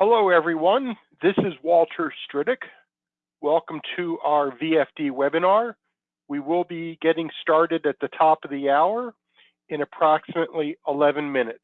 Hello, everyone. This is Walter Stridick. Welcome to our VFD webinar. We will be getting started at the top of the hour in approximately 11 minutes.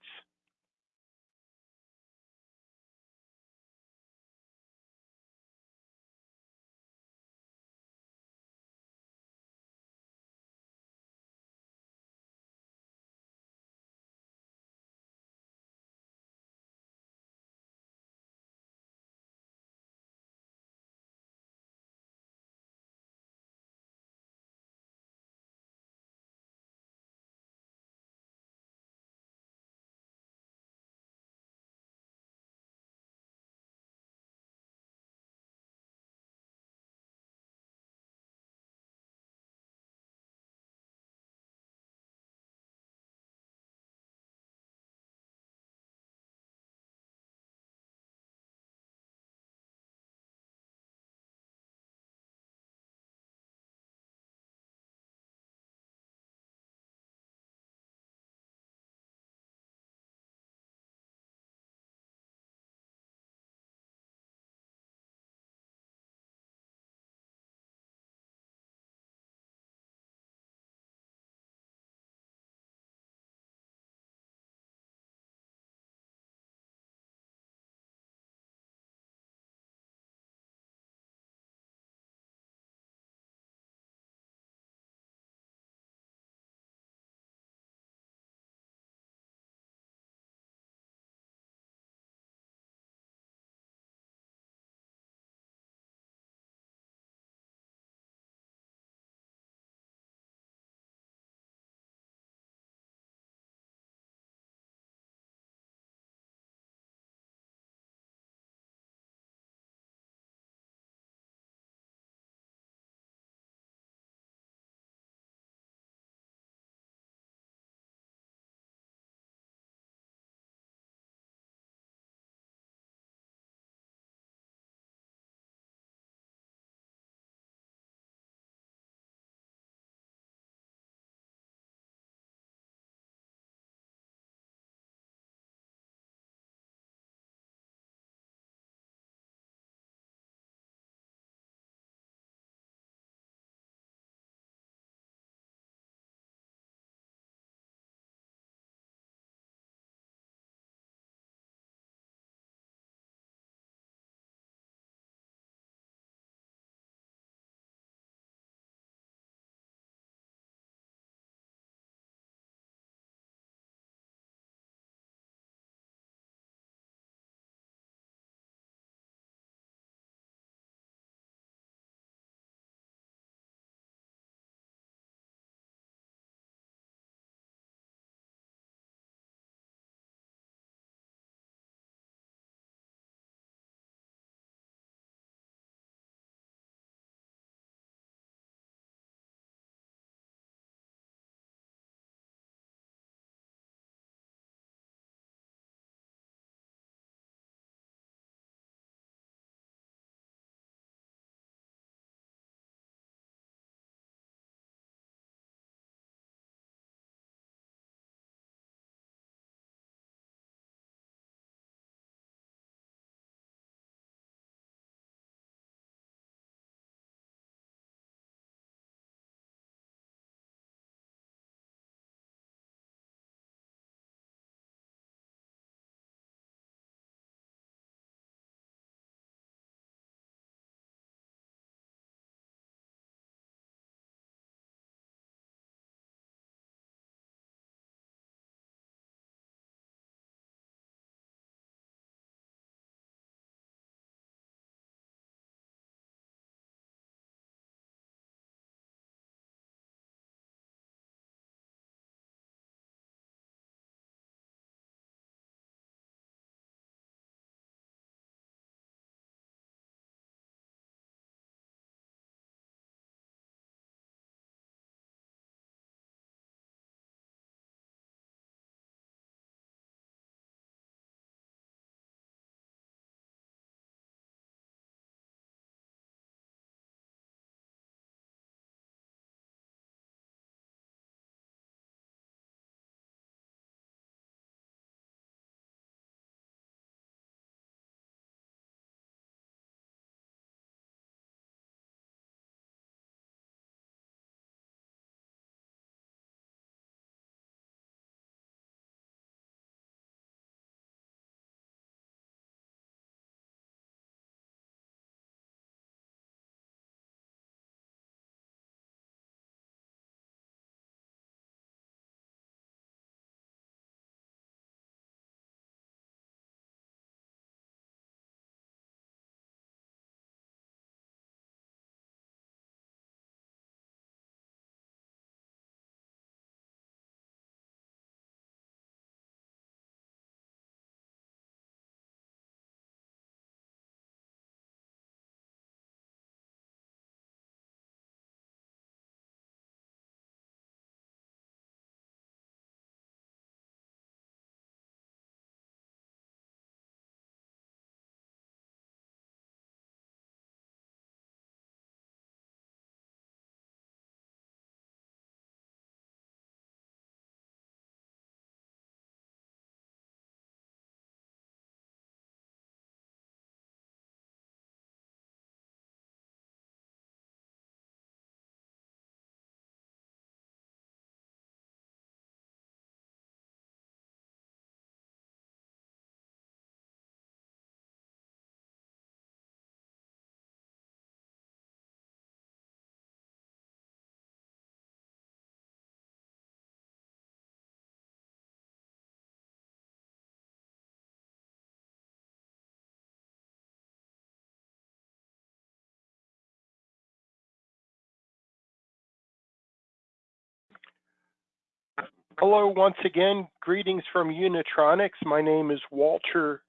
Hello, once again. Greetings from Unitronics. My name is Walter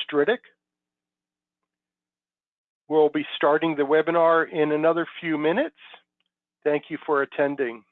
Stridick. We'll be starting the webinar in another few minutes. Thank you for attending.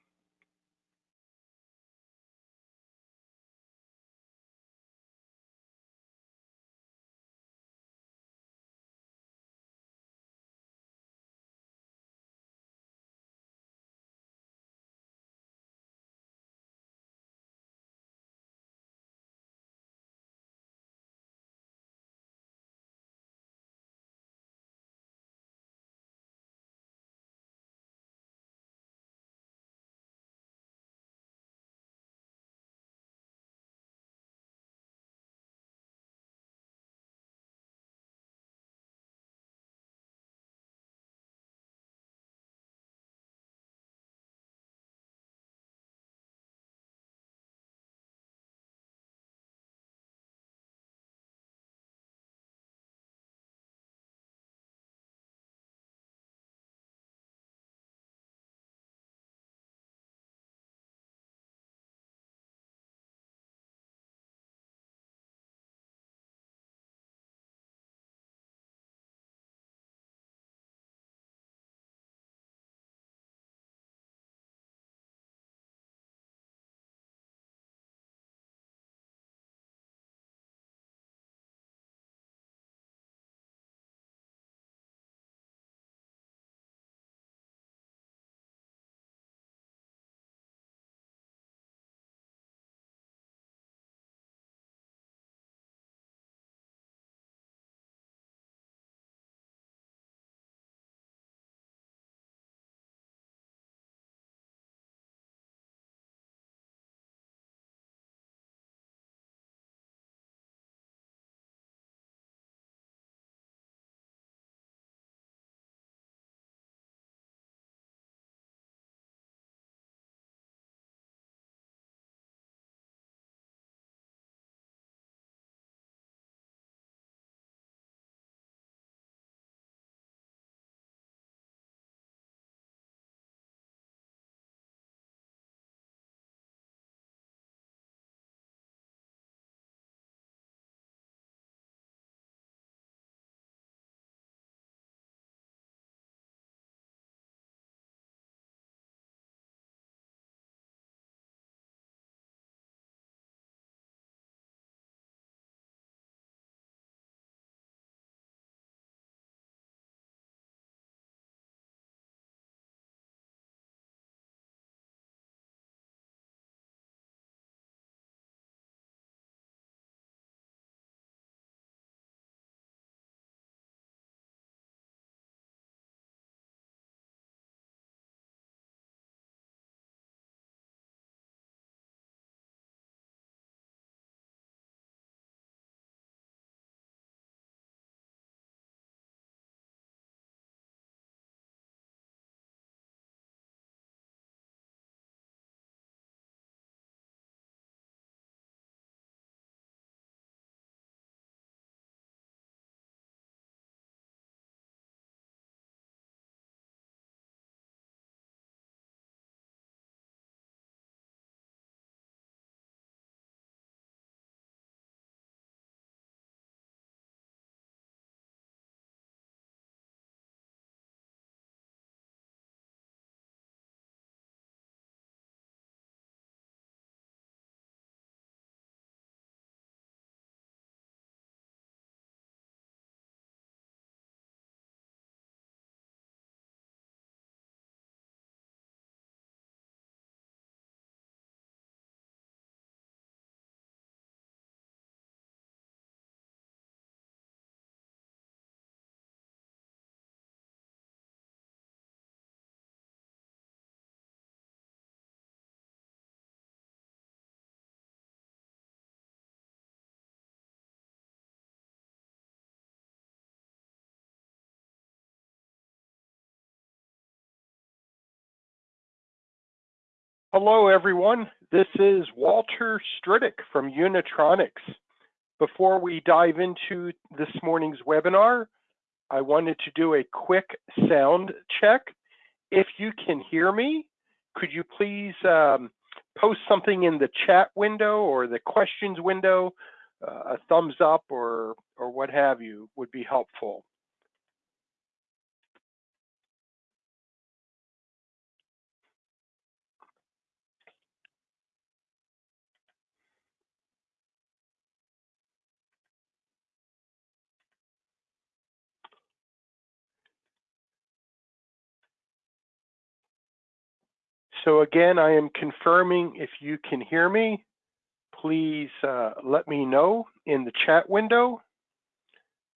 Hello, everyone. This is Walter Stridick from Unitronics. Before we dive into this morning's webinar, I wanted to do a quick sound check. If you can hear me, could you please um, post something in the chat window or the questions window, uh, a thumbs up or, or what have you would be helpful. So again, I am confirming if you can hear me, please uh, let me know in the chat window.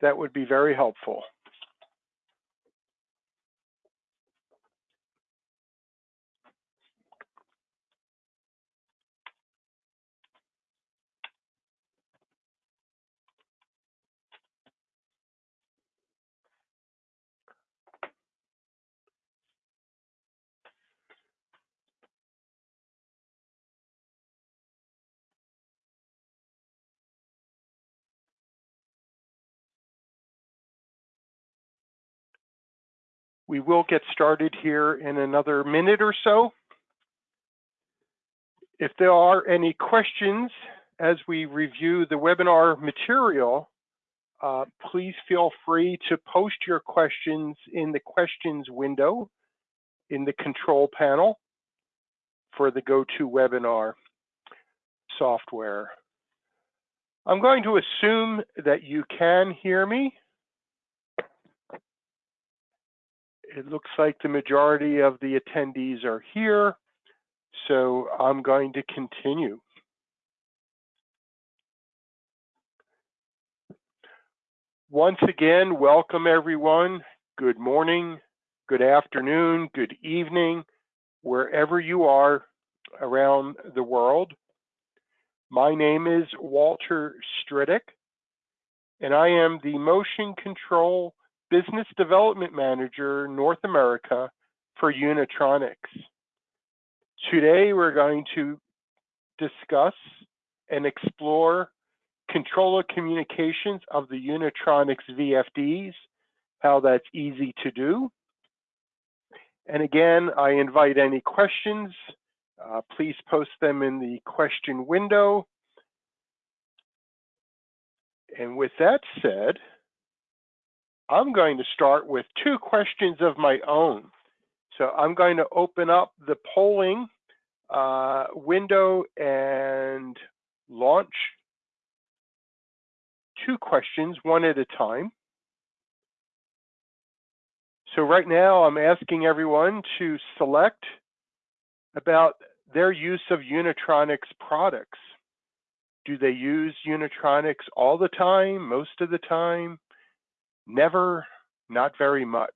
That would be very helpful. We will get started here in another minute or so. If there are any questions as we review the webinar material, uh, please feel free to post your questions in the questions window in the control panel for the GoToWebinar software. I'm going to assume that you can hear me. It looks like the majority of the attendees are here, so I'm going to continue. Once again, welcome everyone. Good morning, good afternoon, good evening, wherever you are around the world. My name is Walter Stridick, and I am the Motion Control Business Development Manager, North America for Unitronics. Today, we're going to discuss and explore controller communications of the Unitronics VFDs, how that's easy to do. And again, I invite any questions. Uh, please post them in the question window. And with that said, I'm going to start with two questions of my own. So I'm going to open up the polling uh, window and launch two questions, one at a time. So right now I'm asking everyone to select about their use of Unitronics products. Do they use Unitronics all the time, most of the time? Never, not very much.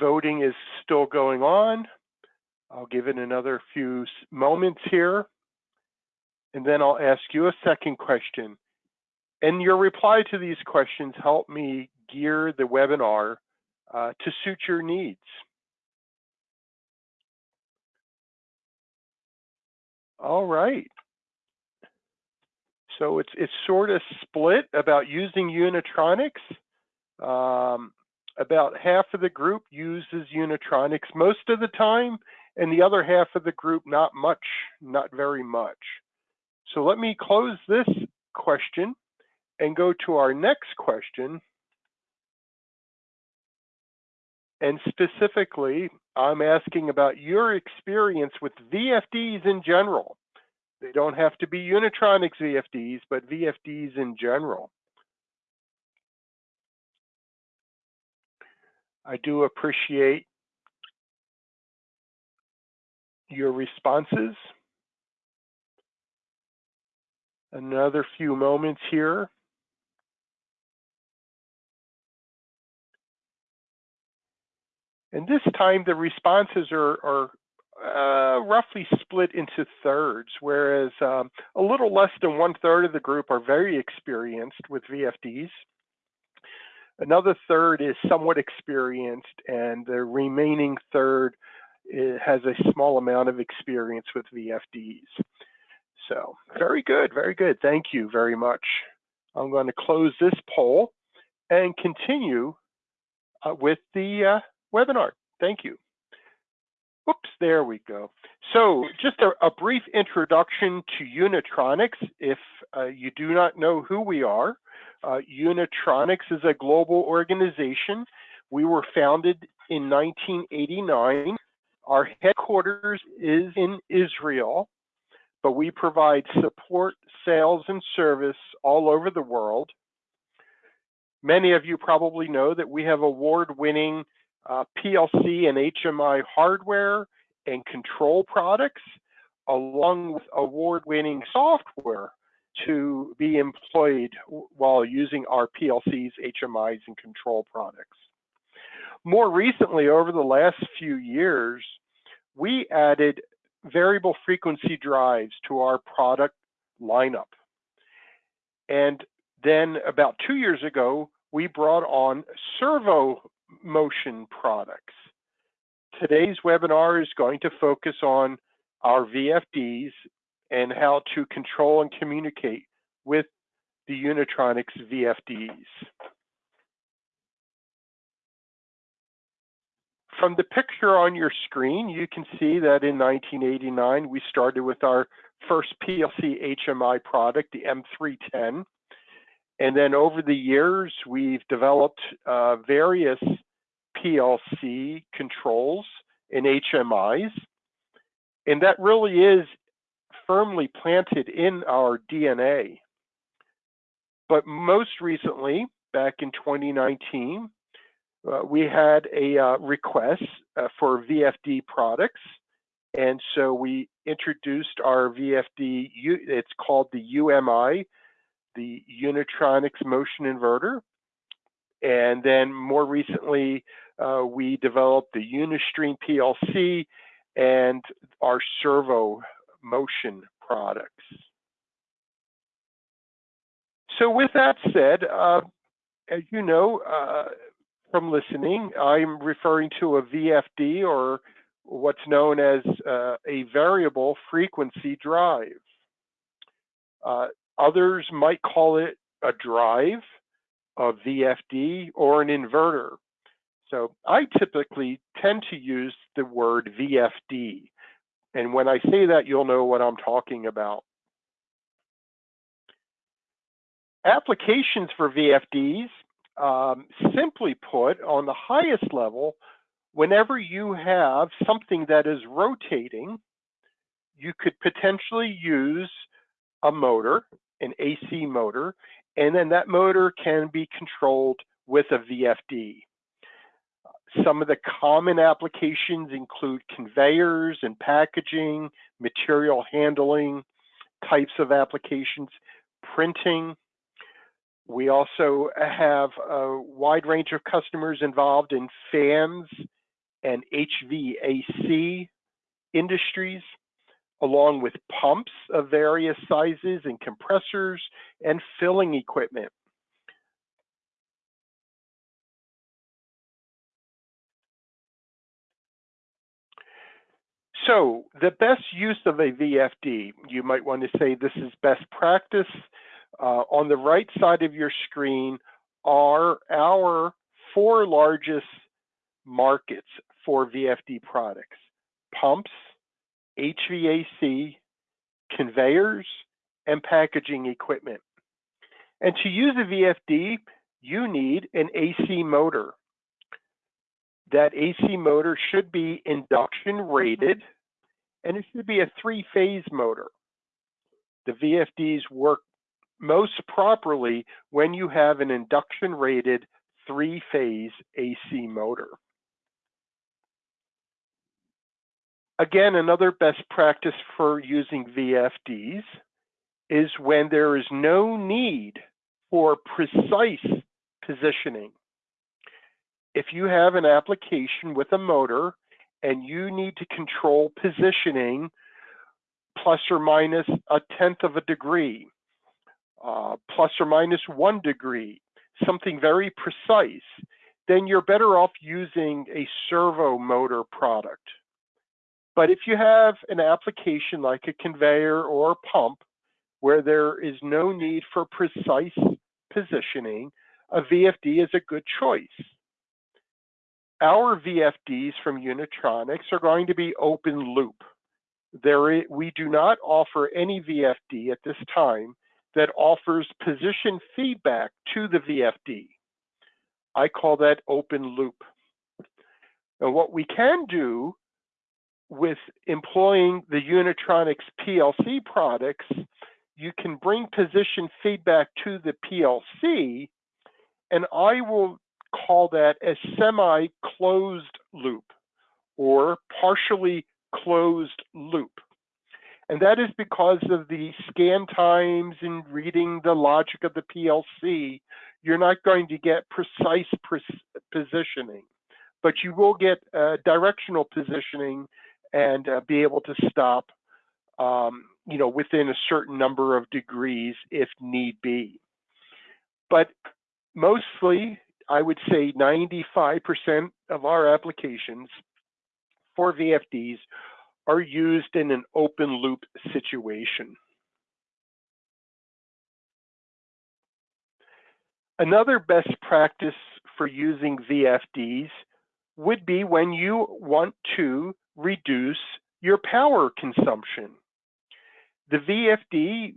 Voting is still going on. I'll give it another few moments here. And then I'll ask you a second question. And your reply to these questions help me gear the webinar uh, to suit your needs. All right. So it's it's sort of split about using Unitronics. Um, about half of the group uses Unitronics most of the time, and the other half of the group not much, not very much. So let me close this question and go to our next question. And specifically, I'm asking about your experience with VFDs in general. They don't have to be Unitronics VFDs, but VFDs in general. I do appreciate your responses. Another few moments here. And this time the responses are, are uh, roughly split into thirds, whereas um, a little less than one third of the group are very experienced with VFDs. Another third is somewhat experienced, and the remaining third eh, has a small amount of experience with VFDs. So very good, very good. Thank you very much. I'm going to close this poll and continue uh, with the uh, webinar. Thank you. Oops, there we go. So just a, a brief introduction to Unitronics. If uh, you do not know who we are, uh, Unitronics is a global organization. We were founded in 1989. Our headquarters is in Israel, but we provide support, sales, and service all over the world. Many of you probably know that we have award-winning uh, PLC and HMI hardware and control products, along with award-winning software to be employed while using our PLCs, HMIs, and control products. More recently, over the last few years, we added variable frequency drives to our product lineup. And then about two years ago, we brought on servo motion products. Today's webinar is going to focus on our VFDs and how to control and communicate with the Unitronics VFDs. From the picture on your screen, you can see that in 1989, we started with our first PLC HMI product, the M310. And then over the years, we've developed uh, various PLC controls and HMIs. And that really is firmly planted in our DNA. But most recently, back in 2019, uh, we had a uh, request uh, for VFD products. And so we introduced our VFD, it's called the UMI, the Unitronics Motion Inverter. And then more recently, uh, we developed the Unistream PLC and our servo motion products. So with that said, uh, as you know uh, from listening, I'm referring to a VFD or what's known as uh, a variable frequency drive. Uh, others might call it a drive, a VFD, or an inverter. So I typically tend to use the word VFD. And when I say that, you'll know what I'm talking about. Applications for VFDs, um, simply put, on the highest level, whenever you have something that is rotating, you could potentially use a motor, an AC motor, and then that motor can be controlled with a VFD. Some of the common applications include conveyors and packaging, material handling types of applications, printing. We also have a wide range of customers involved in fans and HVAC industries, along with pumps of various sizes and compressors and filling equipment. So the best use of a VFD, you might want to say this is best practice. Uh, on the right side of your screen are our four largest markets for VFD products. Pumps, HVAC, conveyors, and packaging equipment. And to use a VFD, you need an AC motor that AC motor should be induction rated and it should be a three phase motor. The VFDs work most properly when you have an induction rated three phase AC motor. Again, another best practice for using VFDs is when there is no need for precise positioning if you have an application with a motor and you need to control positioning plus or minus a tenth of a degree, uh, plus or minus one degree, something very precise, then you're better off using a servo motor product. But if you have an application like a conveyor or a pump where there is no need for precise positioning, a VFD is a good choice. Our VFDs from Unitronics are going to be open loop. There, we do not offer any VFD at this time that offers position feedback to the VFD. I call that open loop. And what we can do with employing the Unitronics PLC products, you can bring position feedback to the PLC, and I will call that a semi-closed loop or partially closed loop. And that is because of the scan times and reading the logic of the PLC, you're not going to get precise positioning, but you will get uh, directional positioning and uh, be able to stop, um, you know, within a certain number of degrees if need be. But mostly, I would say 95% of our applications for VFDs are used in an open loop situation. Another best practice for using VFDs would be when you want to reduce your power consumption. The VFD,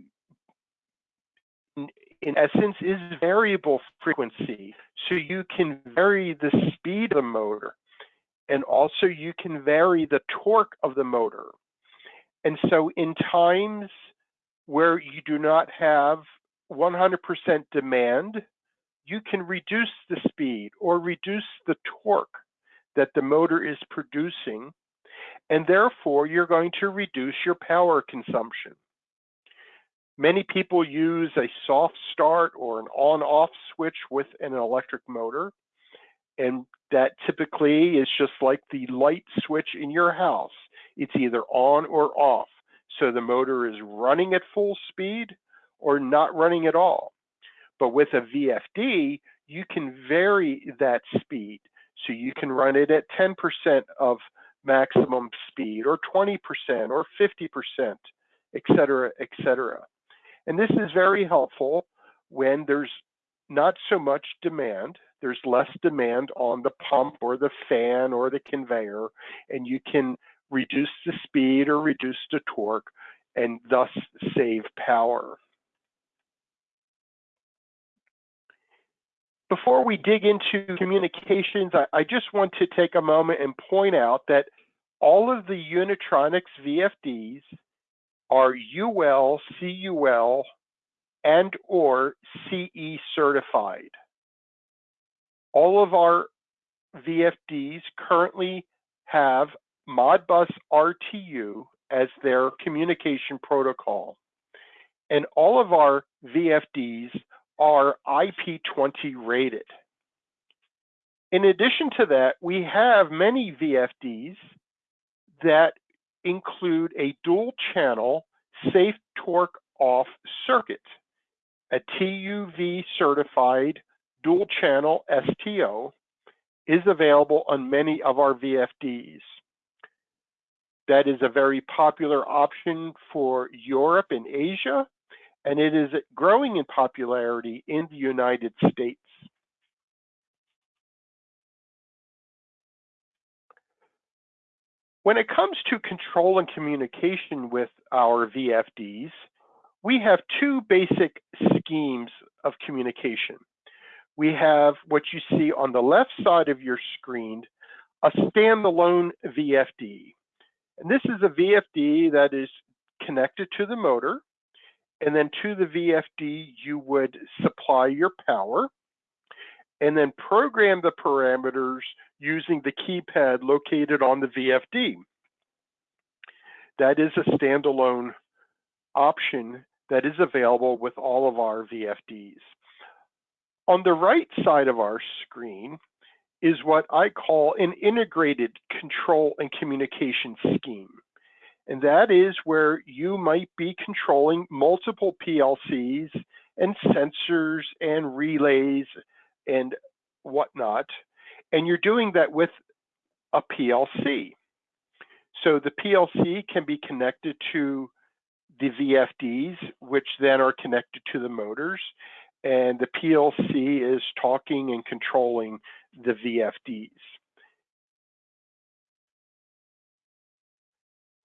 in essence, is variable frequency. So you can vary the speed of the motor and also you can vary the torque of the motor. And so in times where you do not have 100% demand, you can reduce the speed or reduce the torque that the motor is producing, and therefore you're going to reduce your power consumption. Many people use a soft start or an on-off switch with an electric motor, and that typically is just like the light switch in your house. It's either on or off. So the motor is running at full speed or not running at all. But with a VFD, you can vary that speed. So you can run it at 10% of maximum speed or 20% or 50%, et cetera, et cetera. And this is very helpful when there's not so much demand. There's less demand on the pump or the fan or the conveyor, and you can reduce the speed or reduce the torque and thus save power. Before we dig into communications, I, I, just want to take a moment and point out that all of the Unitronics VFDs are UL, CUL, and or CE certified. All of our VFDs currently have Modbus RTU as their communication protocol. And all of our VFDs are IP20 rated. In addition to that, we have many VFDs that include a dual channel safe torque off circuit, a TUV certified dual channel STO is available on many of our VFDs. That is a very popular option for Europe and Asia, and it is growing in popularity in the United States. When it comes to control and communication with our VFDs, we have two basic schemes of communication. We have what you see on the left side of your screen, a standalone VFD. And this is a VFD that is connected to the motor and then to the VFD, you would supply your power and then program the parameters using the keypad located on the VFD. That is a standalone option that is available with all of our VFDs. On the right side of our screen is what I call an integrated control and communication scheme. And that is where you might be controlling multiple PLCs and sensors and relays and whatnot. And you're doing that with a PLC. So the PLC can be connected to the VFDs, which then are connected to the motors. and the PLC is talking and controlling the VFDs.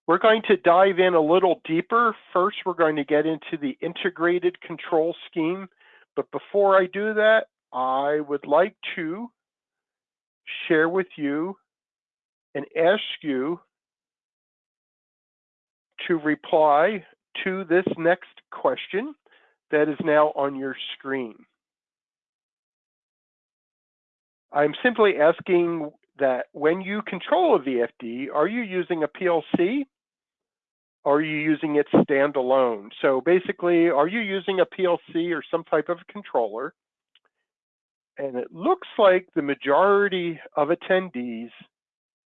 We're going to dive in a little deeper. First, we're going to get into the integrated control scheme. But before I do that, I would like to share with you and ask you to reply to this next question that is now on your screen. I'm simply asking that when you control a VFD, are you using a PLC? Are you using it standalone? So basically, are you using a PLC or some type of controller? And it looks like the majority of attendees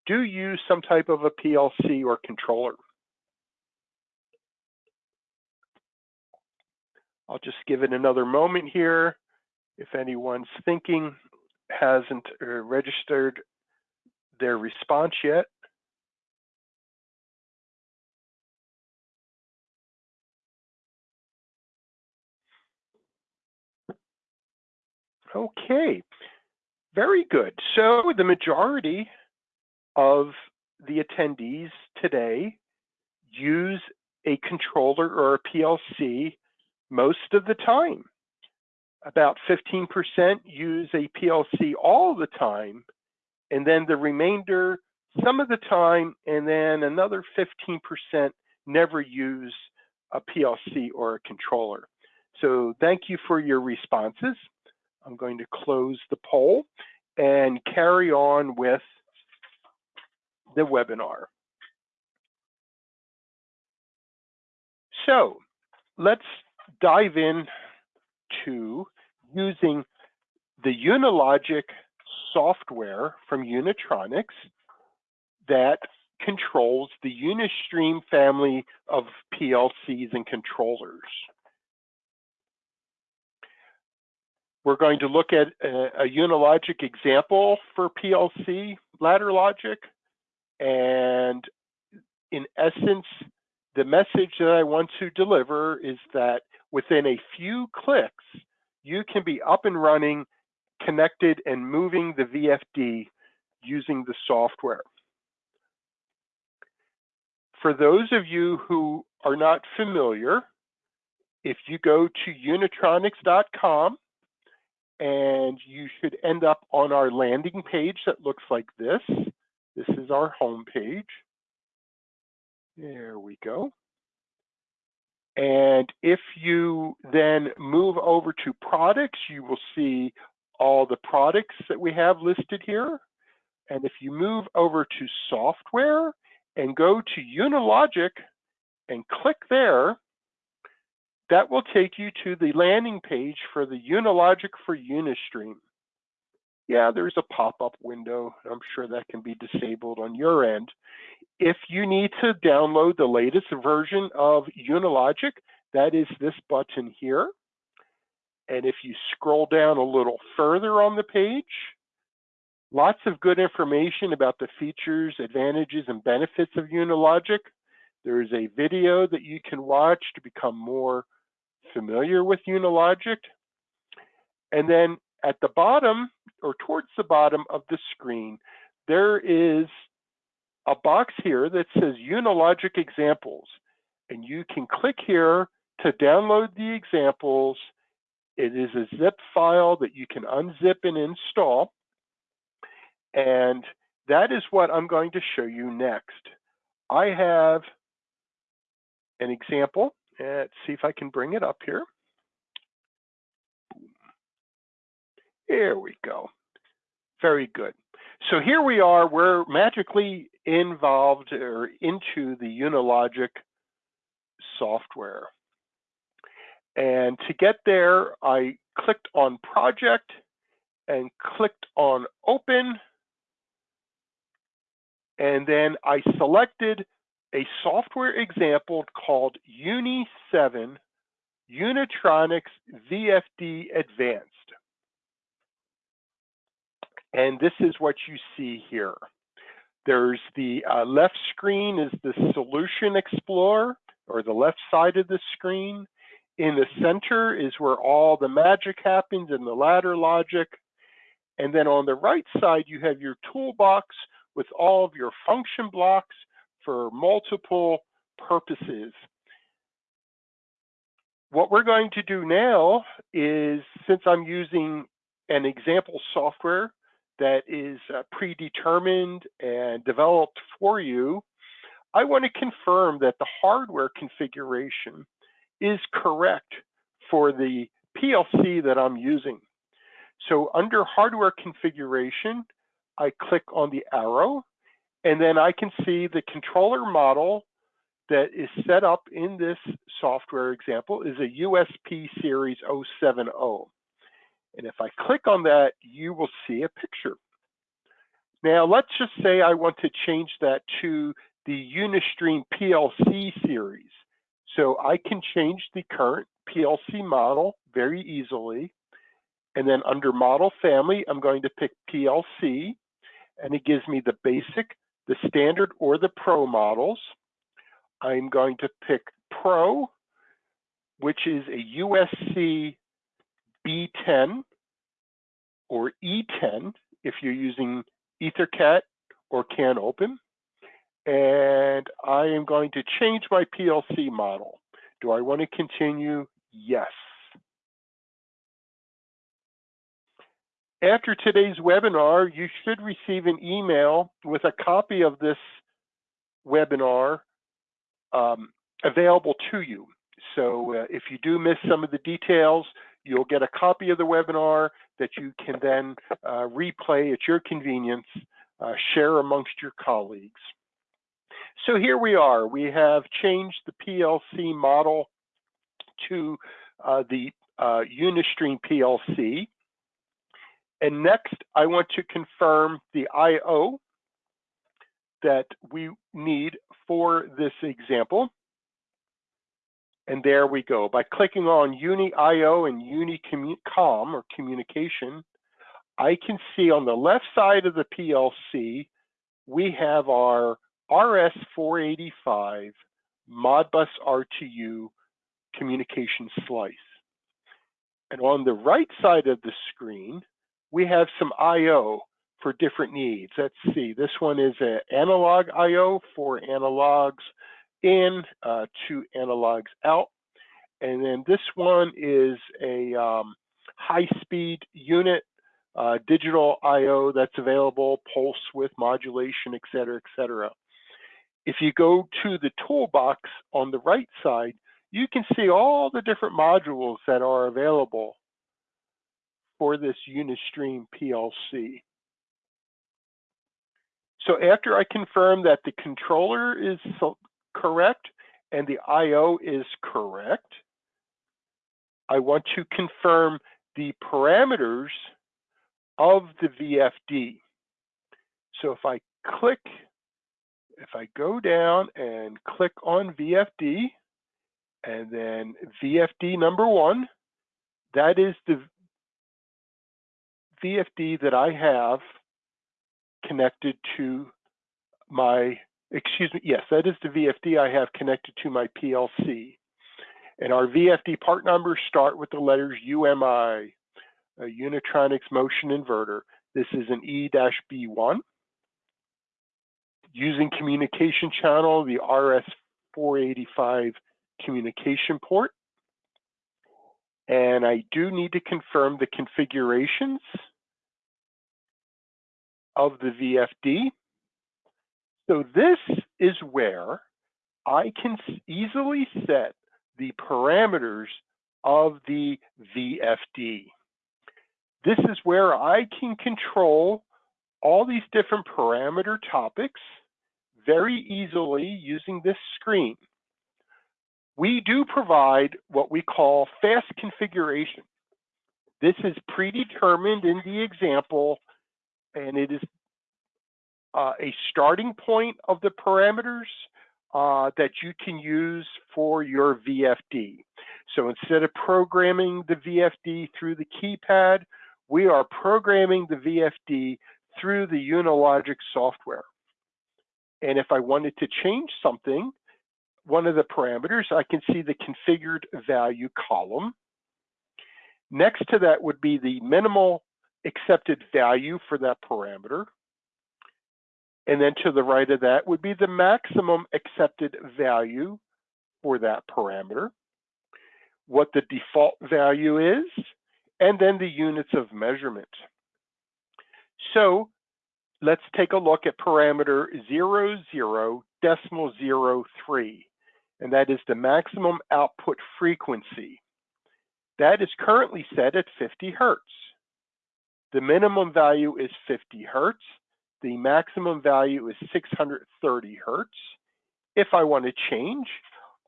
do use some type of a PLC or controller. I'll just give it another moment here. If anyone's thinking hasn't uh, registered their response yet. Okay, very good. So the majority of the attendees today use a controller or a PLC most of the time. About 15% use a PLC all the time, and then the remainder some of the time, and then another 15% never use a PLC or a controller. So thank you for your responses. I'm going to close the poll and carry on with the webinar. So let's dive in to using the Unilogic software from Unitronics that controls the Unistream family of PLCs and controllers. We're going to look at a, a Unilogic example for PLC ladder logic. And in essence, the message that I want to deliver is that within a few clicks, you can be up and running, connected and moving the VFD using the software. For those of you who are not familiar, if you go to unitronics.com and you should end up on our landing page that looks like this. This is our home page. There we go. And if you then move over to products, you will see all the products that we have listed here. And if you move over to software and go to Unilogic and click there, that will take you to the landing page for the Unilogic for Unistream. Yeah, there's a pop-up window. I'm sure that can be disabled on your end. If you need to download the latest version of Unilogic, that is this button here. And if you scroll down a little further on the page, lots of good information about the features, advantages, and benefits of Unilogic. There is a video that you can watch to become more familiar with Unilogic. And then at the bottom or towards the bottom of the screen, there is a box here that says Unilogic examples. And you can click here to download the examples. It is a zip file that you can unzip and install. And that is what I'm going to show you next. I have an example Let's see if I can bring it up here. Here we go. Very good. So here we are, we're magically involved or into the Unilogic software. And to get there, I clicked on project and clicked on open. And then I selected a software example called Uni7 Unitronics VFD Advanced. And this is what you see here. There's the uh, left screen is the Solution Explorer, or the left side of the screen. In the center is where all the magic happens in the ladder logic. And then on the right side, you have your toolbox with all of your function blocks for multiple purposes. What we're going to do now is, since I'm using an example software that is uh, predetermined and developed for you, I want to confirm that the hardware configuration is correct for the PLC that I'm using. So under hardware configuration, I click on the arrow, and then I can see the controller model that is set up in this software example is a USP series 070. And if I click on that, you will see a picture. Now, let's just say I want to change that to the Unistream PLC series. So I can change the current PLC model very easily. And then under model family, I'm going to pick PLC and it gives me the basic, the standard or the pro models. I'm going to pick pro, which is a USC B10 or E10 if you're using EtherCAT or CAN open. And I am going to change my PLC model. Do I want to continue? Yes. After today's webinar, you should receive an email with a copy of this webinar um, available to you. So uh, if you do miss some of the details, you'll get a copy of the webinar that you can then uh, replay at your convenience, uh, share amongst your colleagues. So here we are. We have changed the PLC model to uh, the uh, Unistream PLC. And next, I want to confirm the I.O. that we need for this example. And there we go. By clicking on UniIO and UniCom or communication, I can see on the left side of the PLC, we have our RS485 Modbus RTU communication slice. And on the right side of the screen, we have some IO for different needs. Let's see, this one is an analog IO for analogs in uh, to analogs out. And then this one is a um, high-speed unit uh, digital IO that's available, pulse width modulation, et cetera, et cetera. If you go to the toolbox on the right side, you can see all the different modules that are available for this Unistream PLC. So after I confirm that the controller is correct and the IO is correct, I want to confirm the parameters of the VFD. So if I click, if I go down and click on VFD, and then VFD number one, that is the VFD that I have connected to my, excuse me, yes, that is the VFD I have connected to my PLC. And our VFD part numbers start with the letters UMI, a Unitronics motion inverter. This is an E-B1. Using communication channel, the RS485 communication port. And I do need to confirm the configurations of the VFD. So this is where I can easily set the parameters of the VFD. This is where I can control all these different parameter topics very easily using this screen. We do provide what we call fast configuration. This is predetermined in the example and it is uh, a starting point of the parameters uh, that you can use for your VFD. So instead of programming the VFD through the keypad, we are programming the VFD through the Unilogic software. And if I wanted to change something one of the parameters, I can see the configured value column. Next to that would be the minimal accepted value for that parameter. And then to the right of that would be the maximum accepted value for that parameter, what the default value is, and then the units of measurement. So let's take a look at parameter 00 decimal 03, and that is the maximum output frequency. That is currently set at 50 hertz. The minimum value is 50 hertz. The maximum value is 630 hertz. If I want to change,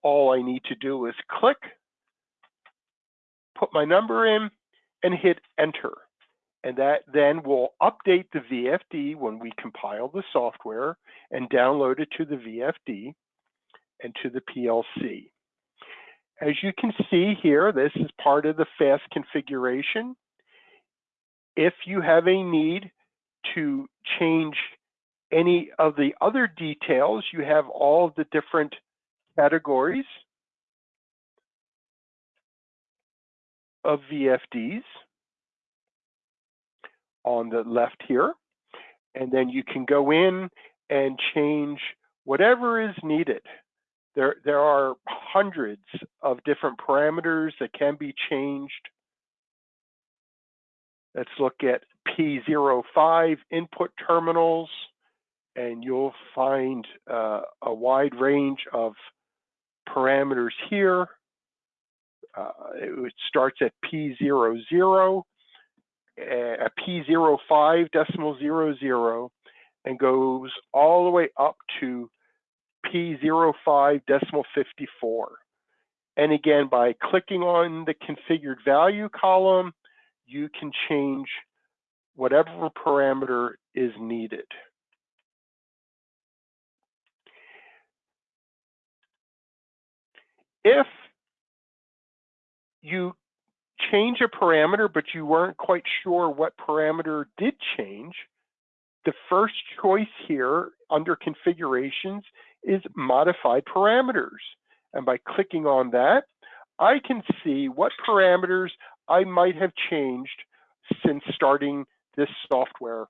all I need to do is click, put my number in, and hit enter. And that then will update the VFD when we compile the software and download it to the VFD and to the PLC. As you can see here, this is part of the fast configuration. If you have a need to change any of the other details, you have all the different categories of VFDs on the left here. And then you can go in and change whatever is needed. There, there are hundreds of different parameters that can be changed. Let's look at P05 input terminals, and you'll find uh, a wide range of parameters here. Uh, it starts at P00, a P05 decimal 00, and goes all the way up to P05 decimal 54. And again, by clicking on the configured value column, you can change whatever parameter is needed. If you change a parameter, but you weren't quite sure what parameter did change, the first choice here under configurations is modified parameters. And by clicking on that, I can see what parameters I might have changed since starting this software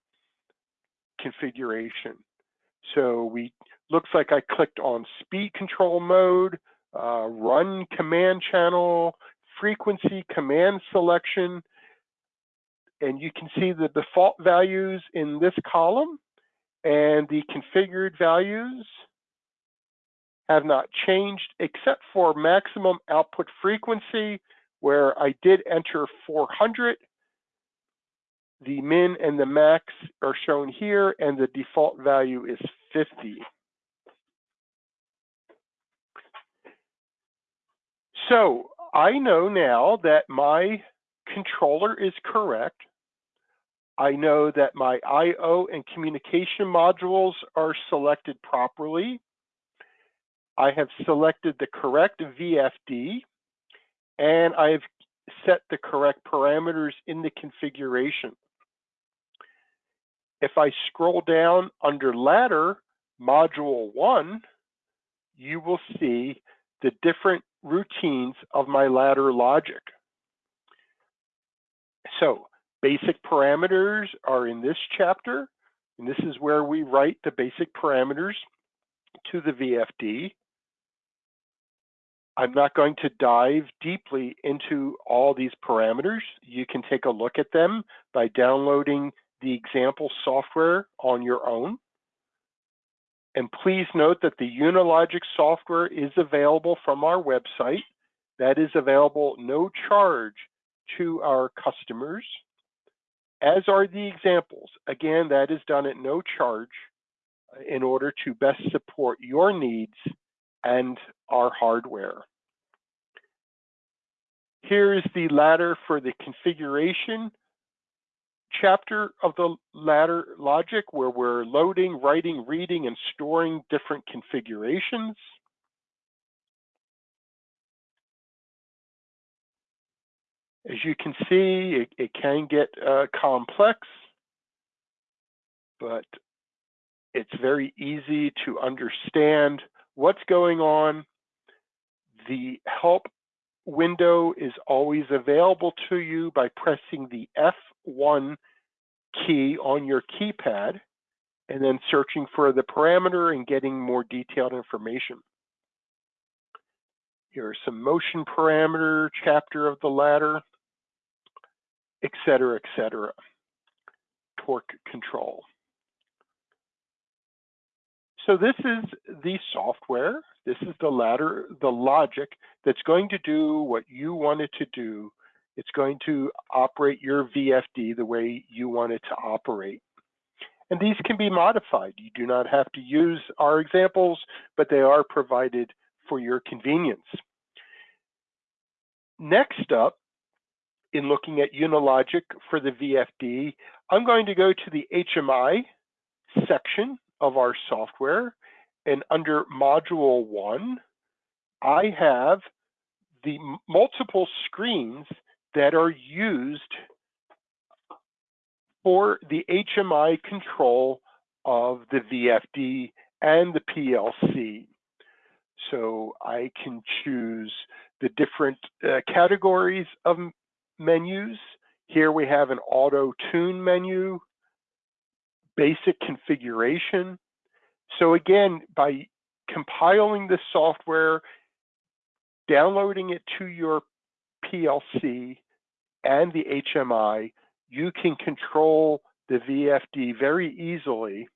configuration. So we looks like I clicked on speed control mode, uh, run command channel, frequency command selection, and you can see the default values in this column and the configured values have not changed except for maximum output frequency where I did enter 400. The min and the max are shown here and the default value is 50. So I know now that my controller is correct. I know that my I.O. and communication modules are selected properly. I have selected the correct VFD and I've set the correct parameters in the configuration. If I scroll down under ladder module one, you will see the different routines of my ladder logic. So basic parameters are in this chapter, and this is where we write the basic parameters to the VFD. I'm not going to dive deeply into all these parameters. You can take a look at them by downloading the example software on your own. And please note that the Unilogic software is available from our website. That is available no charge to our customers, as are the examples. Again, that is done at no charge uh, in order to best support your needs and our hardware. Here is the ladder for the configuration chapter of the ladder logic where we're loading, writing, reading, and storing different configurations. As you can see, it, it can get uh, complex, but it's very easy to understand what's going on The help window is always available to you by pressing the F1 key on your keypad and then searching for the parameter and getting more detailed information. Here are some motion parameter chapter of the ladder, et cetera, et cetera. Torque control. So this is the software. This is the ladder, the logic that's going to do what you want it to do. It's going to operate your VFD the way you want it to operate. And these can be modified. You do not have to use our examples, but they are provided for your convenience. Next up, in looking at Unilogic for the VFD, I'm going to go to the HMI section of our software. And under Module 1, I have the multiple screens that are used for the HMI control of the VFD and the PLC. So I can choose the different uh, categories of menus. Here we have an auto tune menu, basic configuration. So again, by compiling the software, downloading it to your PLC and the HMI, you can control the VFD very easily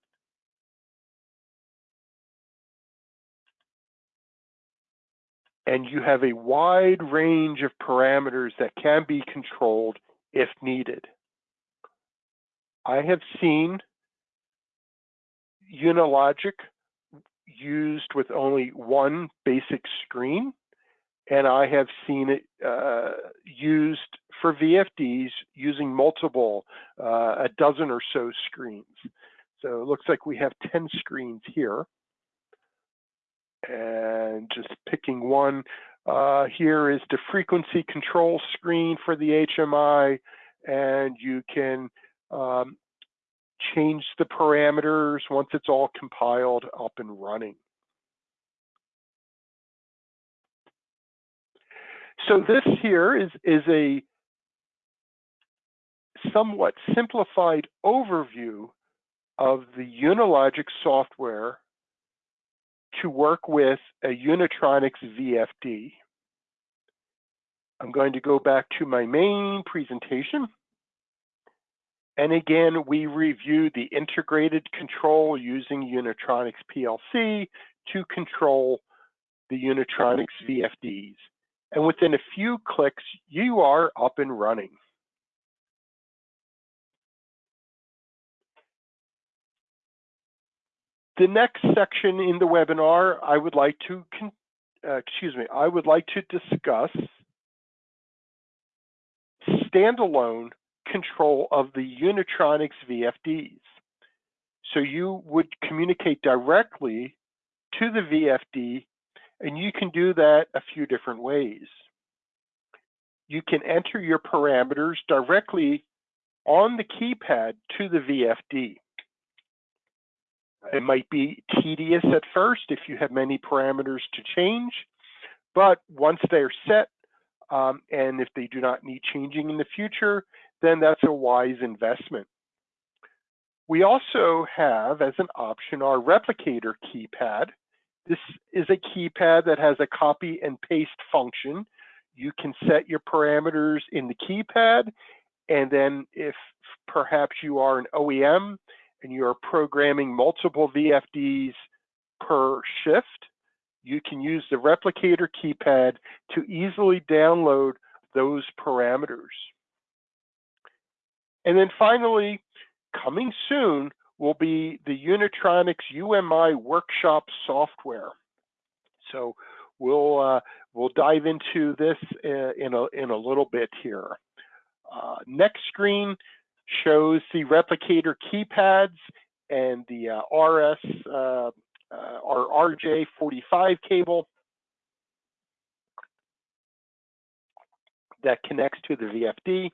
and you have a wide range of parameters that can be controlled if needed. I have seen Unilogic used with only one basic screen, and I have seen it uh, used for VFDs using multiple, uh, a dozen or so screens. So it looks like we have 10 screens here and just picking one. Uh, here is the frequency control screen for the HMI, and you can um, change the parameters once it's all compiled up and running. So this here is, is a somewhat simplified overview of the Unilogic software to work with a Unitronics VFD. I'm going to go back to my main presentation. And again, we reviewed the integrated control using Unitronics PLC to control the Unitronics VFDs. And within a few clicks, you are up and running. The next section in the webinar, I would like to, uh, excuse me, I would like to discuss standalone control of the Unitronics VFDs. So you would communicate directly to the VFD, and you can do that a few different ways. You can enter your parameters directly on the keypad to the VFD. It might be tedious at first if you have many parameters to change, but once they're set, um, and if they do not need changing in the future, then that's a wise investment. We also have as an option our replicator keypad. This is a keypad that has a copy and paste function. You can set your parameters in the keypad, and then if perhaps you are an OEM and you're programming multiple VFDs per shift, you can use the replicator keypad to easily download those parameters. And then finally, coming soon will be the Unitronics UMI workshop software. So we'll uh, we'll dive into this uh, in a in a little bit here. Uh, next screen, shows the replicator keypads and the uh, RS uh, uh or RJ45 cable that connects to the VFD.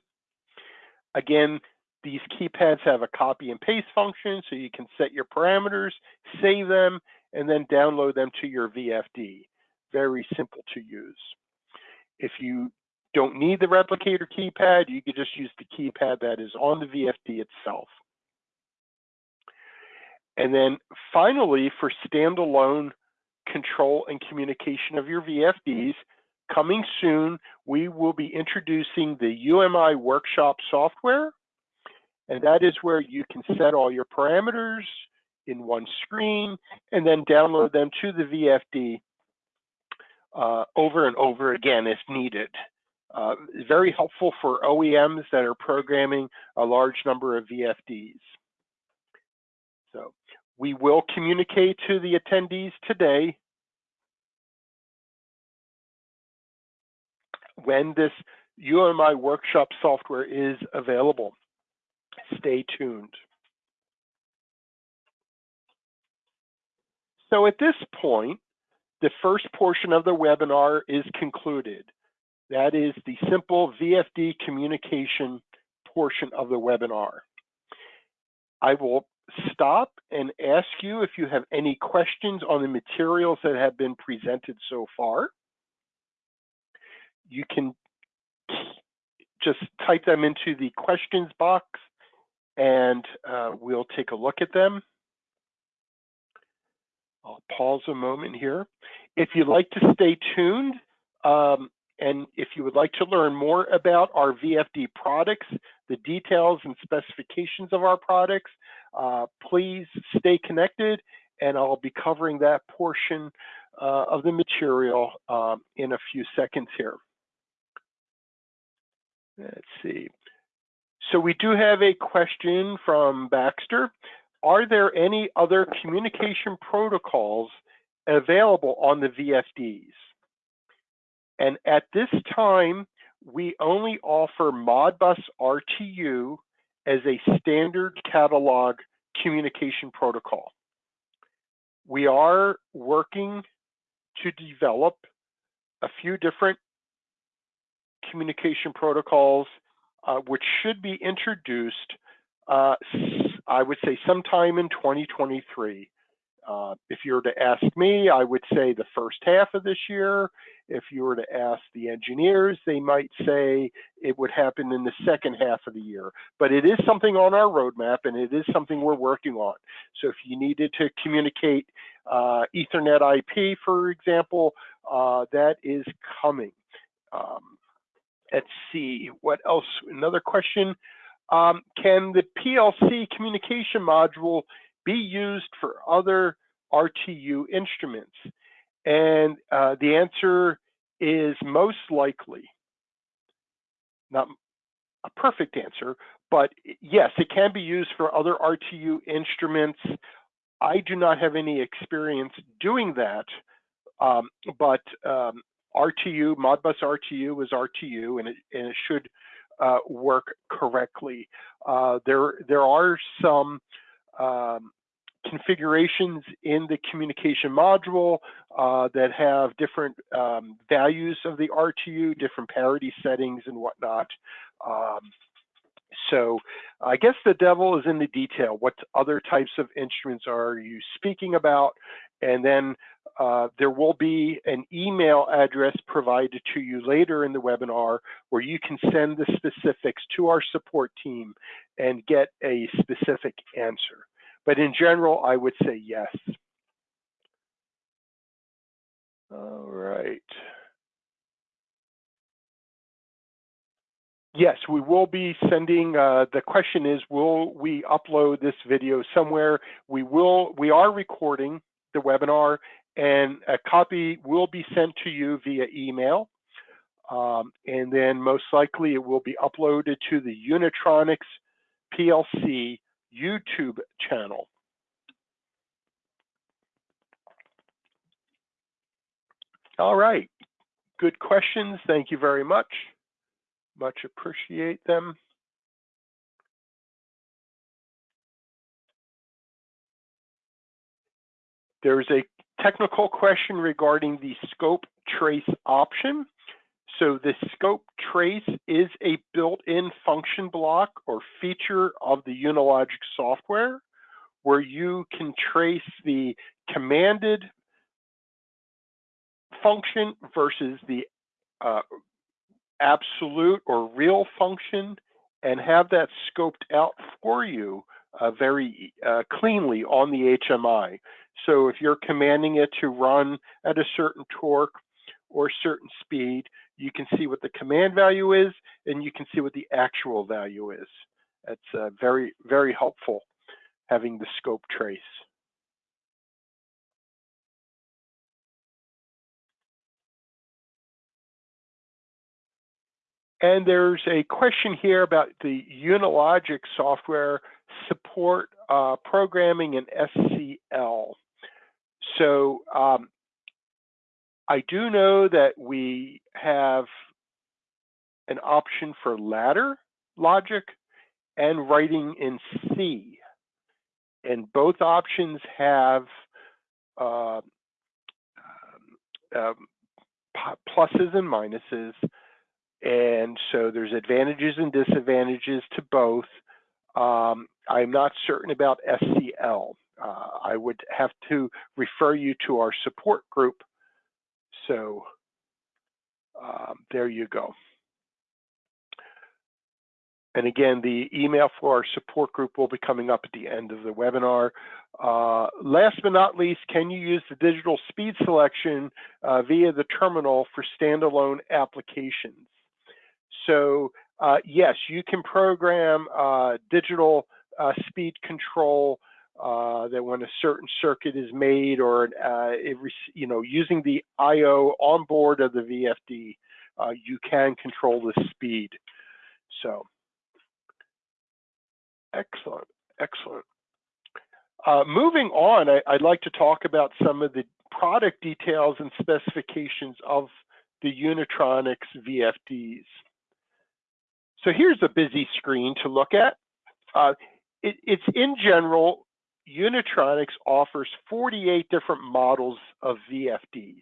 Again, these keypads have a copy and paste function, so you can set your parameters, save them, and then download them to your VFD. very simple to use. If you don't need the replicator keypad, you could just use the keypad that is on the VFD itself. And then finally, for standalone control and communication of your VFDs, coming soon, we will be introducing the UMI Workshop software. And that is where you can set all your parameters in one screen and then download them to the VFD uh, over and over again if needed. Uh, very helpful for OEMs that are programming a large number of VFDs. So we will communicate to the attendees today when this UMI workshop software is available. Stay tuned. So at this point, the first portion of the webinar is concluded. That is the simple VFD communication portion of the webinar. I will stop and ask you if you have any questions on the materials that have been presented so far. You can just type them into the questions box and uh, we'll take a look at them. I'll pause a moment here. If you'd like to stay tuned, um, and if you would like to learn more about our VFD products, the details and specifications of our products, uh, please stay connected and I'll be covering that portion uh, of the material um, in a few seconds here. Let's see. So we do have a question from Baxter. Are there any other communication protocols available on the VFDs? And at this time, we only offer Modbus RTU as a standard catalog communication protocol. We are working to develop a few different communication protocols, uh, which should be introduced, uh, I would say sometime in 2023. Uh, if you were to ask me, I would say the first half of this year. If you were to ask the engineers, they might say it would happen in the second half of the year. But it is something on our roadmap and it is something we're working on. So if you needed to communicate uh, Ethernet IP, for example, uh, that is coming. Um, let's see, what else? Another question. Um, can the PLC communication module be used for other RTU instruments? And uh, the answer is most likely. Not a perfect answer, but yes, it can be used for other RTU instruments. I do not have any experience doing that, um, but um, RTU, Modbus RTU is RTU, and it, and it should uh, work correctly. Uh, there, there are some um, configurations in the communication module uh, that have different um, values of the RTU, different parity settings and whatnot. Um, so I guess the devil is in the detail. What other types of instruments are you speaking about? And then uh, there will be an email address provided to you later in the webinar where you can send the specifics to our support team and get a specific answer. But in general, I would say yes. All right. Yes, we will be sending, uh, the question is, will we upload this video somewhere? We will, we are recording the webinar and a copy will be sent to you via email. Um, and then most likely it will be uploaded to the Unitronics PLC YouTube channel. All right, good questions. Thank you very much. Much appreciate them. There's a technical question regarding the scope trace option. So the scope trace is a built-in function block or feature of the Unilogic software where you can trace the commanded function versus the uh, absolute or real function and have that scoped out for you uh, very uh, cleanly on the HMI. So if you're commanding it to run at a certain torque or certain speed, you can see what the command value is and you can see what the actual value is. That's uh, very, very helpful having the scope trace. And there's a question here about the Unilogic software support uh, programming in SCL. So um, I do know that we have an option for ladder logic and writing in C. And both options have uh, um, pluses and minuses. And so there's advantages and disadvantages to both. Um, I'm not certain about SCL. Uh, I would have to refer you to our support group. So um, there you go. And again, the email for our support group will be coming up at the end of the webinar. Uh, last but not least, can you use the digital speed selection uh, via the terminal for standalone applications? So uh, yes, you can program uh, digital uh, speed control uh, that when a certain circuit is made or it, you know using the I/O on board of the VFD, you can control the speed. So. Excellent, excellent. Uh, moving on, I, would like to talk about some of the product details and specifications of the Unitronics VFDs. So here's a busy screen to look at. Uh, it, it's in general, Unitronics offers 48 different models of VFDs.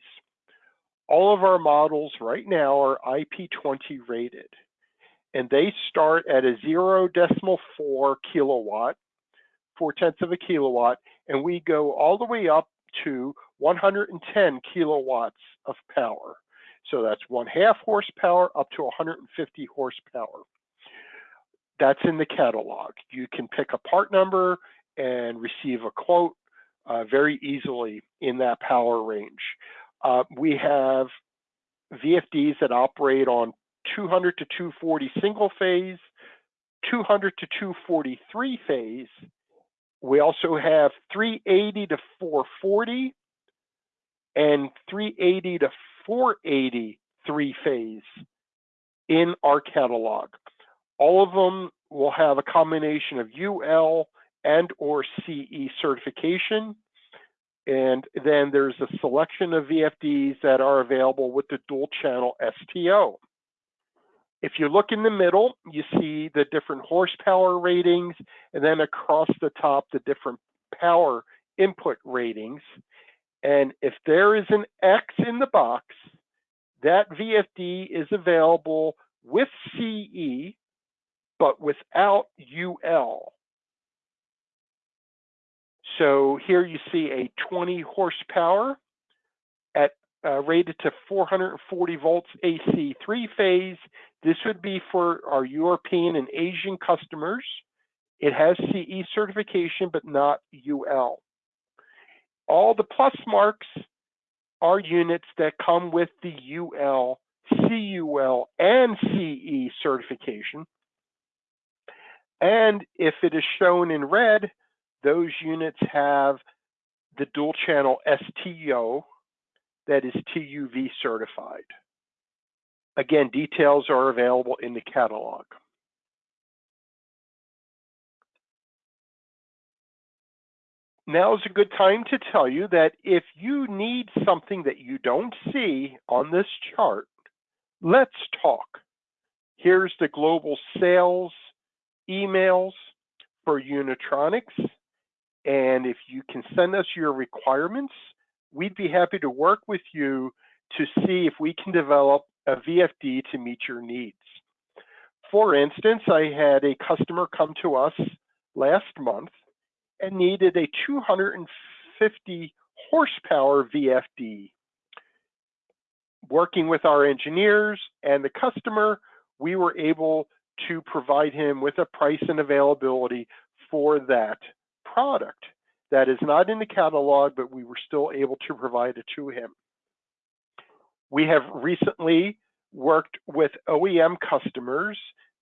All of our models right now are IP20 rated and they start at a zero decimal four kilowatt, four tenths of a kilowatt, and we go all the way up to 110 kilowatts of power. So that's one half horsepower up to 150 horsepower. That's in the catalog. You can pick a part number and receive a quote uh, very easily in that power range. Uh, we have VFDs that operate on 200 to 240 single phase, 200 to 243 phase. We also have 380 to 440 and 380 to 480 three phase in our catalog. All of them will have a combination of UL and or CE certification. And then there's a selection of VFDs that are available with the dual channel STO. If you look in the middle, you see the different horsepower ratings, and then across the top, the different power input ratings. And if there is an X in the box, that VFD is available with CE, but without UL. So here you see a 20 horsepower at uh, rated to 440 volts AC three phase. This would be for our European and Asian customers. It has CE certification, but not UL. All the plus marks are units that come with the UL, CUL, and CE certification. And if it is shown in red, those units have the dual channel STO that is TUV certified. Again, details are available in the catalog. Now is a good time to tell you that if you need something that you don't see on this chart, let's talk. Here's the global sales emails for Unitronics. And if you can send us your requirements, we'd be happy to work with you to see if we can develop a VFD to meet your needs. For instance, I had a customer come to us last month and needed a 250 horsepower VFD. working with our engineers and the customer, we were able to provide him with a price and availability for that product. That is not in the catalog, but we were still able to provide it to him. We have recently worked with OEM customers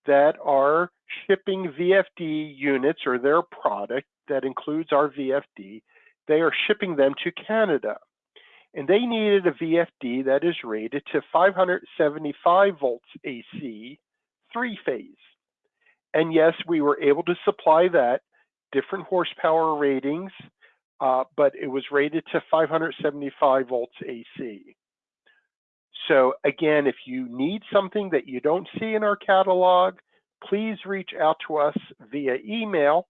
that are shipping VFD units or their product that includes our VFD. They are shipping them to Canada. And they needed a VFD that is rated to 575 volts AC, three phase. And yes, we were able to supply that, different horsepower ratings, uh, but it was rated to 575 volts AC. So again, if you need something that you don't see in our catalog, please reach out to us via email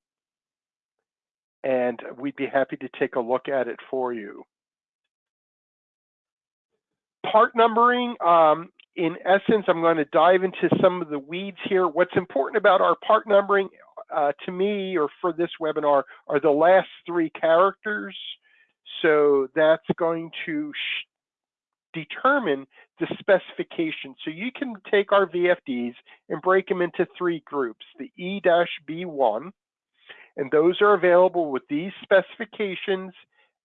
and we'd be happy to take a look at it for you. Part numbering, um, in essence, I'm going to dive into some of the weeds here. What's important about our part numbering uh, to me or for this webinar are the last three characters. So that's going to determine the specification. So you can take our VFDs and break them into three groups, the E-B1, and those are available with these specifications,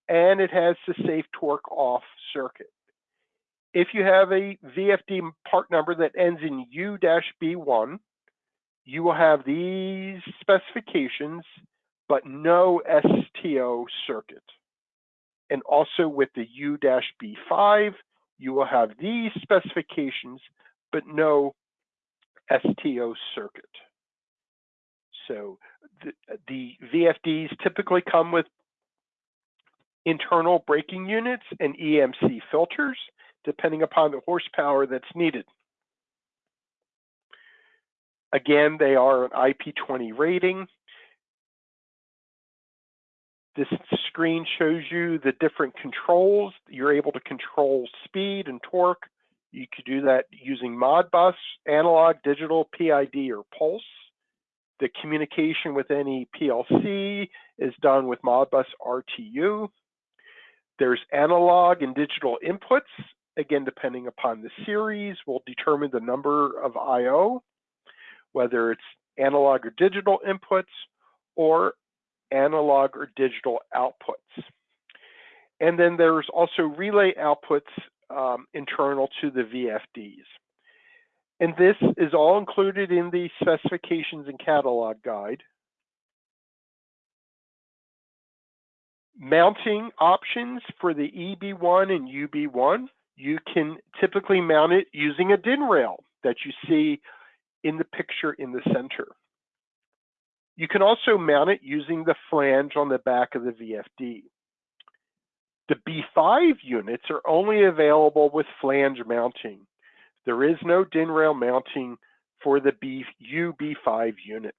and it has the safe torque off circuit. If you have a VFD part number that ends in U-B1, you will have these specifications, but no STO circuit. And also with the U-B5, you will have these specifications, but no STO circuit. So the, the VFDs typically come with internal braking units and EMC filters, depending upon the horsepower that's needed. Again, they are an IP20 rating. This screen shows you the different controls. You're able to control speed and torque. You could do that using Modbus, analog, digital, PID, or pulse. The communication with any PLC is done with Modbus RTU. There's analog and digital inputs. Again, depending upon the series, will determine the number of I.O., whether it's analog or digital inputs, or analog or digital outputs. And then there's also relay outputs um, internal to the VFDs. And this is all included in the specifications and catalog guide. Mounting options for the EB1 and UB1, you can typically mount it using a DIN rail that you see in the picture in the center. You can also mount it using the flange on the back of the VFD. The B5 units are only available with flange mounting. There is no DIN rail mounting for the B, UB5 units.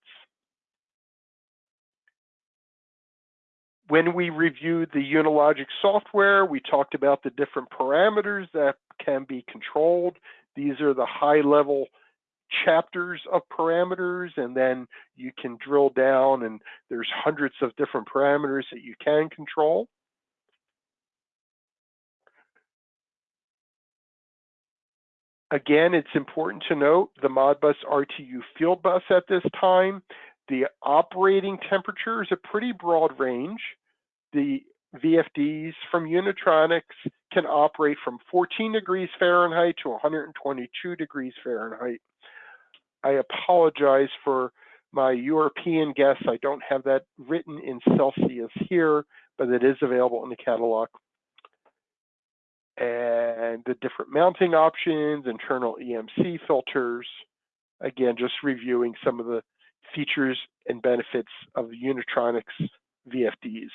When we reviewed the Unilogic software, we talked about the different parameters that can be controlled. These are the high level chapters of parameters and then you can drill down and there's hundreds of different parameters that you can control. Again, it's important to note the Modbus RTU field bus at this time. The operating temperature is a pretty broad range. The VFDs from Unitronics can operate from 14 degrees Fahrenheit to 122 degrees Fahrenheit. I apologize for my European guests. I don't have that written in Celsius here, but it is available in the catalog. And the different mounting options, internal EMC filters, again, just reviewing some of the features and benefits of the Unitronics VFDs.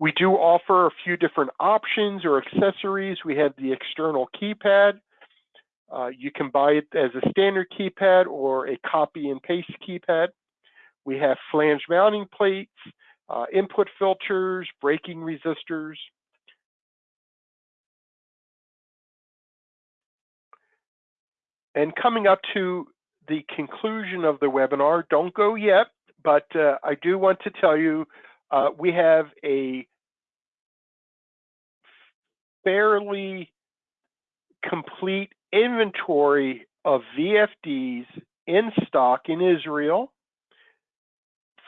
We do offer a few different options or accessories. We have the external keypad, uh, you can buy it as a standard keypad or a copy and paste keypad. We have flange mounting plates, uh, input filters, braking resistors. And coming up to the conclusion of the webinar, don't go yet, but uh, I do want to tell you uh, we have a fairly complete inventory of VFDs in stock in Israel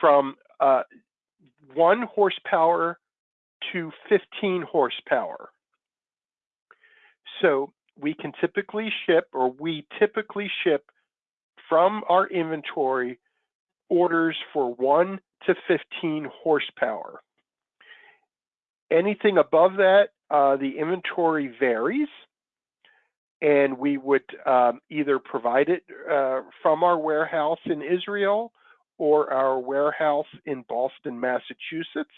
from uh, one horsepower to 15 horsepower. So we can typically ship, or we typically ship from our inventory orders for 1 to 15 horsepower. Anything above that, uh, the inventory varies, and we would um, either provide it uh, from our warehouse in Israel or our warehouse in Boston, Massachusetts.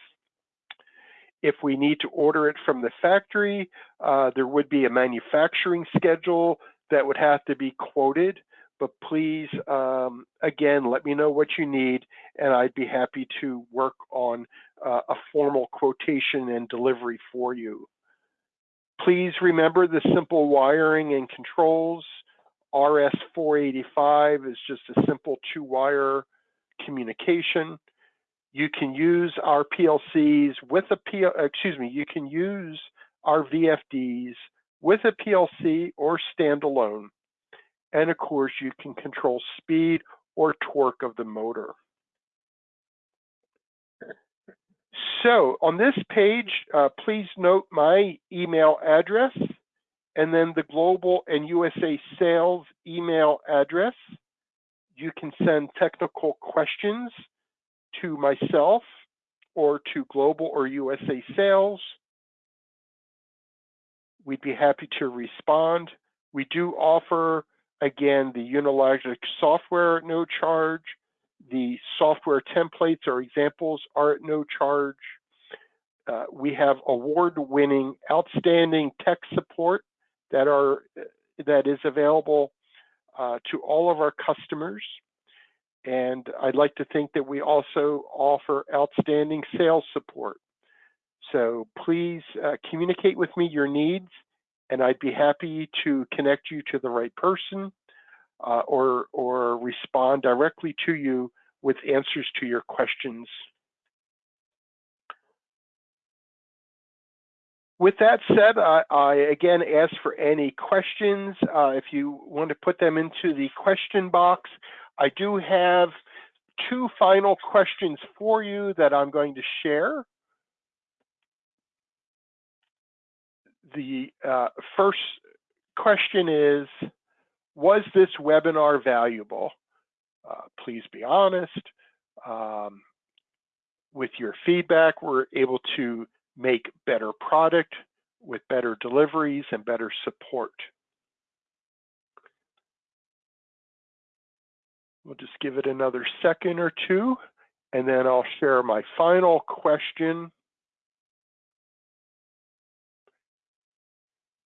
If we need to order it from the factory, uh, there would be a manufacturing schedule that would have to be quoted. But please, um, again, let me know what you need, and I'd be happy to work on uh, a formal quotation and delivery for you. Please remember the simple wiring and controls. RS485 is just a simple two-wire communication. You can use our PLCs with a P, excuse me, you can use our VFDs with a PLC or standalone. And of course, you can control speed or torque of the motor. So on this page, uh, please note my email address and then the global and USA sales email address. You can send technical questions to myself or to global or USA sales. We'd be happy to respond. We do offer, again, the Unilogic software at no charge. The software templates or examples are at no charge. Uh, we have award-winning, outstanding tech support that are that is available uh, to all of our customers. And I'd like to think that we also offer outstanding sales support. So please uh, communicate with me your needs, and I'd be happy to connect you to the right person uh, or, or respond directly to you with answers to your questions. With that said, I, I again ask for any questions. Uh, if you want to put them into the question box, I do have two final questions for you that I'm going to share. The uh, first question is, was this webinar valuable? Uh, please be honest. Um, with your feedback, we're able to make better product with better deliveries and better support. We'll just give it another second or two, and then I'll share my final question.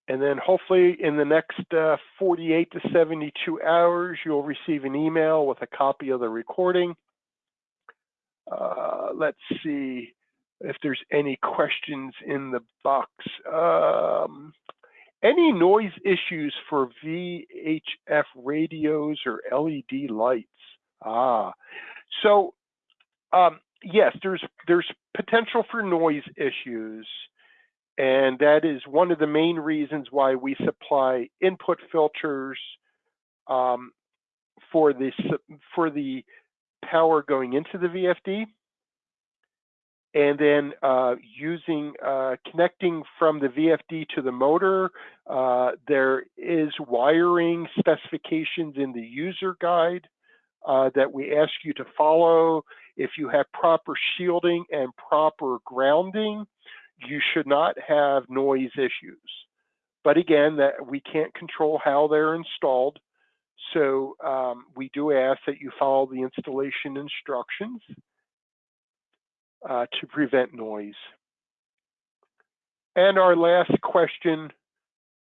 And then hopefully in the next uh, 48 to 72 hours, you'll receive an email with a copy of the recording. Uh, let's see if there's any questions in the box. Um, any noise issues for VHF radios or LED lights? Ah, so um, yes, there's there's potential for noise issues, and that is one of the main reasons why we supply input filters um, for the for the power going into the VFD and then uh, using uh, connecting from the VFD to the motor. Uh, there is wiring specifications in the user guide uh, that we ask you to follow. If you have proper shielding and proper grounding, you should not have noise issues. But again, that we can't control how they're installed. So um, we do ask that you follow the installation instructions uh, to prevent noise. And our last question,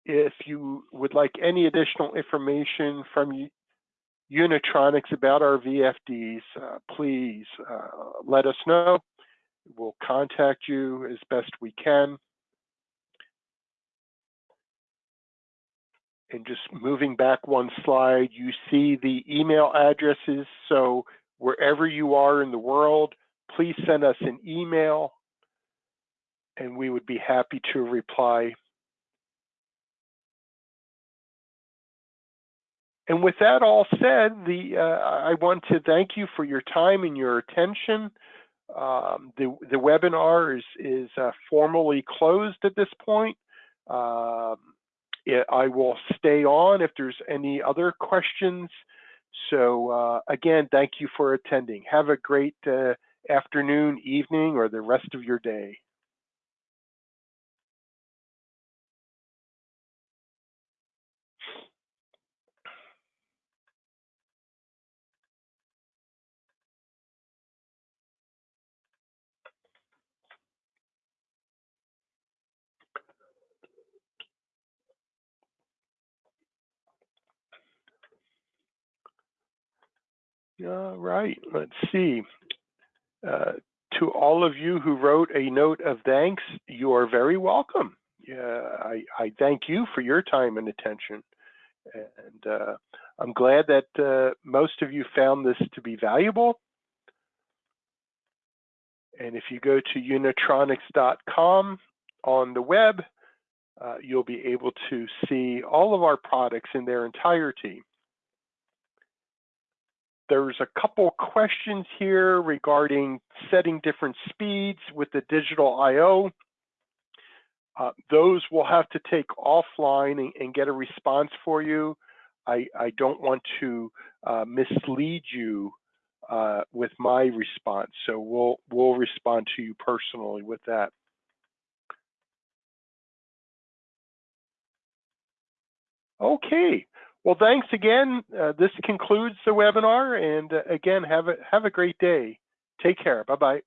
if you would like any additional information from Unitronics about our VFDs, uh, please uh, let us know. We'll contact you as best we can. And just moving back one slide, you see the email addresses. So wherever you are in the world, please send us an email and we would be happy to reply And with that all said, the uh, I want to thank you for your time and your attention. Um, the, the webinar is, is uh, formally closed at this point. Um, it, I will stay on if there's any other questions. So uh, again, thank you for attending. Have a great uh, afternoon, evening, or the rest of your day. All right, let's see. Uh, to all of you who wrote a note of thanks, you are very welcome. Yeah, I, I thank you for your time and attention. And uh, I'm glad that uh, most of you found this to be valuable. And if you go to unitronics.com on the web, uh, you'll be able to see all of our products in their entirety. There's a couple questions here regarding setting different speeds with the digital I.O. Uh, those we'll have to take offline and, and, get a response for you. I, I don't want to uh, mislead you uh, with my response, so we'll we'll respond to you personally with that. Okay, well, thanks again. Uh, this concludes the webinar. And uh, again, have a, have a great day. Take care. Bye-bye.